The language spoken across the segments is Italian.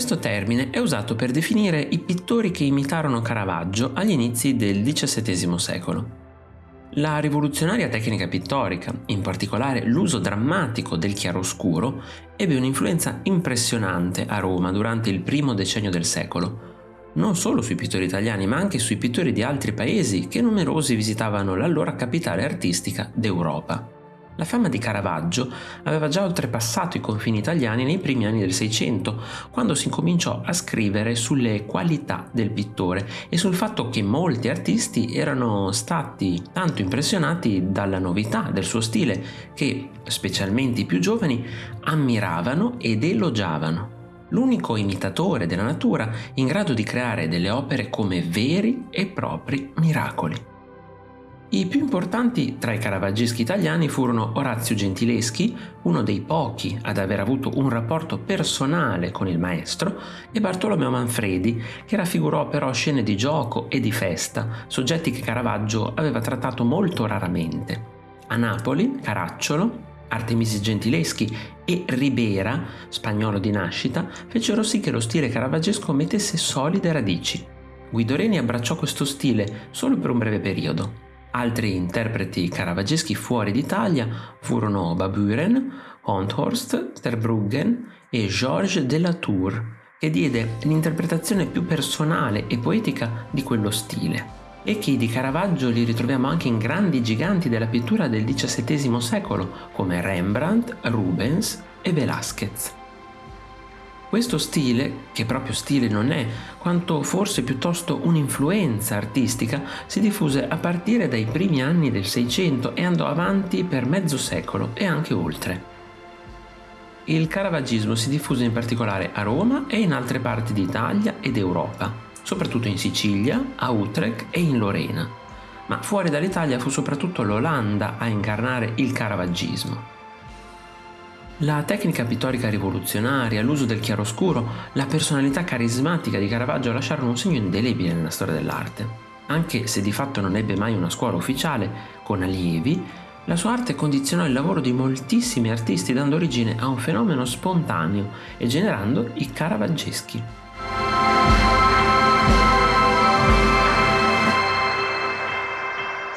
Questo termine è usato per definire i pittori che imitarono Caravaggio agli inizi del XVII secolo. La rivoluzionaria tecnica pittorica, in particolare l'uso drammatico del chiaroscuro, ebbe un'influenza impressionante a Roma durante il primo decennio del secolo, non solo sui pittori italiani ma anche sui pittori di altri paesi che numerosi visitavano l'allora capitale artistica d'Europa. La fama di Caravaggio aveva già oltrepassato i confini italiani nei primi anni del Seicento, quando si incominciò a scrivere sulle qualità del pittore e sul fatto che molti artisti erano stati tanto impressionati dalla novità del suo stile che, specialmente i più giovani, ammiravano ed elogiavano l'unico imitatore della natura in grado di creare delle opere come veri e propri miracoli. I più importanti tra i caravaggeschi italiani furono Orazio Gentileschi, uno dei pochi ad aver avuto un rapporto personale con il maestro, e Bartolomeo Manfredi, che raffigurò però scene di gioco e di festa, soggetti che Caravaggio aveva trattato molto raramente. A Napoli, Caracciolo, Artemisi Gentileschi e Ribera, spagnolo di nascita, fecero sì che lo stile caravaggesco mettesse solide radici. Guido Reni abbracciò questo stile solo per un breve periodo. Altri interpreti caravaggeschi fuori d'Italia furono Baburen, Honthorst, Terbruggen e Georges de la Tour, che diede l'interpretazione più personale e poetica di quello stile. E chi di Caravaggio li ritroviamo anche in grandi giganti della pittura del XVII secolo come Rembrandt, Rubens e Velázquez. Questo stile, che proprio stile non è, quanto forse piuttosto un'influenza artistica, si diffuse a partire dai primi anni del Seicento e andò avanti per mezzo secolo e anche oltre. Il caravaggismo si diffuse in particolare a Roma e in altre parti d'Italia ed Europa soprattutto in Sicilia, a Utrecht e in Lorena, ma fuori dall'Italia fu soprattutto l'Olanda a incarnare il caravaggismo. La tecnica pittorica rivoluzionaria, l'uso del chiaroscuro, la personalità carismatica di Caravaggio lasciarono un segno indelebile nella storia dell'arte. Anche se di fatto non ebbe mai una scuola ufficiale, con allievi, la sua arte condizionò il lavoro di moltissimi artisti dando origine a un fenomeno spontaneo e generando i caravaggeschi.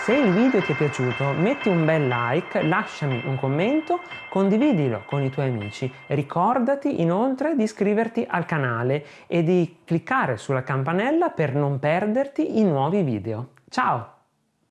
Se il video ti è piaciuto metti un bel like, lasciami un commento, condividilo con i tuoi amici. Ricordati inoltre di iscriverti al canale e di cliccare sulla campanella per non perderti i nuovi video. Ciao!